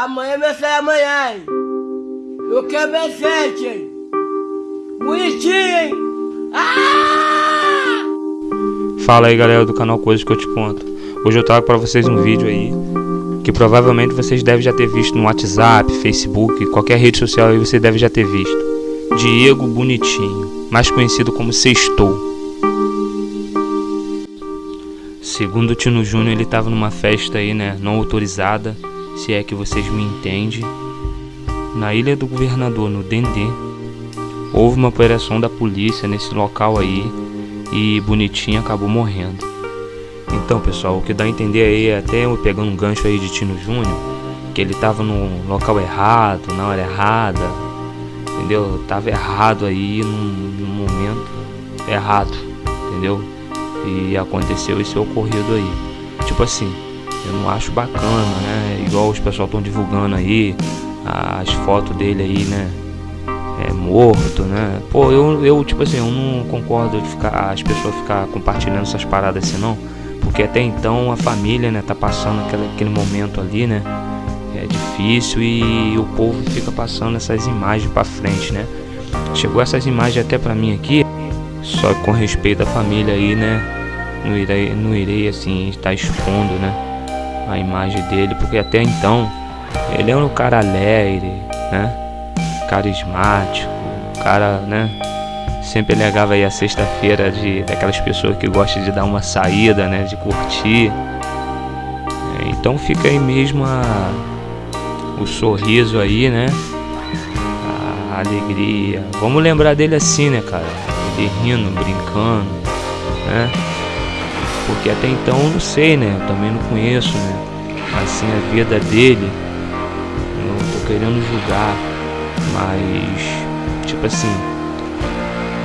Amanhã vai sair amanhã, hein? Eu quero ver sete, hein? Bonitinho, hein? Ah! Fala aí galera do canal Coisas que eu te conto. Hoje eu trago para vocês um vídeo aí que provavelmente vocês devem já ter visto no WhatsApp, Facebook, qualquer rede social aí você deve já ter visto. Diego Bonitinho, mais conhecido como Sextou. Segundo o Tino Júnior, ele estava numa festa aí, né, não autorizada, se é que vocês me entendem, na Ilha do Governador, no Dendê. Houve uma operação da polícia nesse local aí e Bonitinho acabou morrendo. Então, pessoal, o que dá a entender aí, até eu pegando um gancho aí de Tino Júnior, que ele estava no local errado, na hora errada, entendeu? Tava errado aí no, no momento errado, entendeu? E aconteceu esse ocorrido aí. Tipo assim, eu não acho bacana, né? Igual os pessoal estão divulgando aí as fotos dele aí, né? É, morto, né? Pô, eu, eu, tipo assim, eu não concordo de ficar, as pessoas ficar compartilhando essas paradas assim, não. Porque até então a família, né, tá passando aquele, aquele momento ali, né? É difícil e o povo fica passando essas imagens para frente, né? Chegou essas imagens até para mim aqui, só com respeito à família aí, né? Não irei, não irei assim estar expondo, né? A imagem dele, porque até então ele é um cara alegre, né? Carismático, cara, né? Sempre alegava aí a sexta-feira de daquelas pessoas que gostam de dar uma saída, né? De curtir. Então fica aí mesmo a, o sorriso aí, né? A alegria. Vamos lembrar dele assim, né, cara? Ele rindo, brincando, né? Porque até então eu não sei, né? Eu também não conheço, né? Assim a vida dele. Eu não tô querendo julgar, mas tipo assim,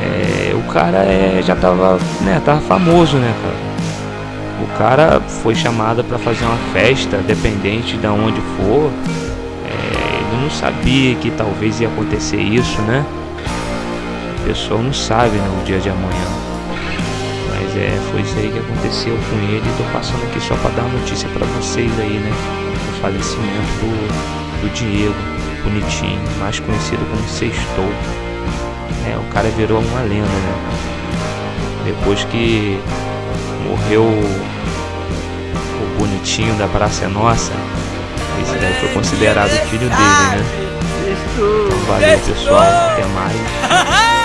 é, o cara é, já tava, né, tava famoso, né, cara? O cara foi chamado para fazer uma festa, dependente de onde for, não sabia que talvez ia acontecer isso, né? A pessoa não sabe né, o dia de amanhã. É, foi isso aí que aconteceu com ele. Tô passando aqui só para dar notícia para vocês aí, né? O falecimento do, do Diego, bonitinho, mais conhecido como Sextou. É, o cara virou uma lenda, né? Depois que morreu o bonitinho da Praça é Nossa, esse daí foi considerado o filho dele, né? Então valeu pessoal, até mais.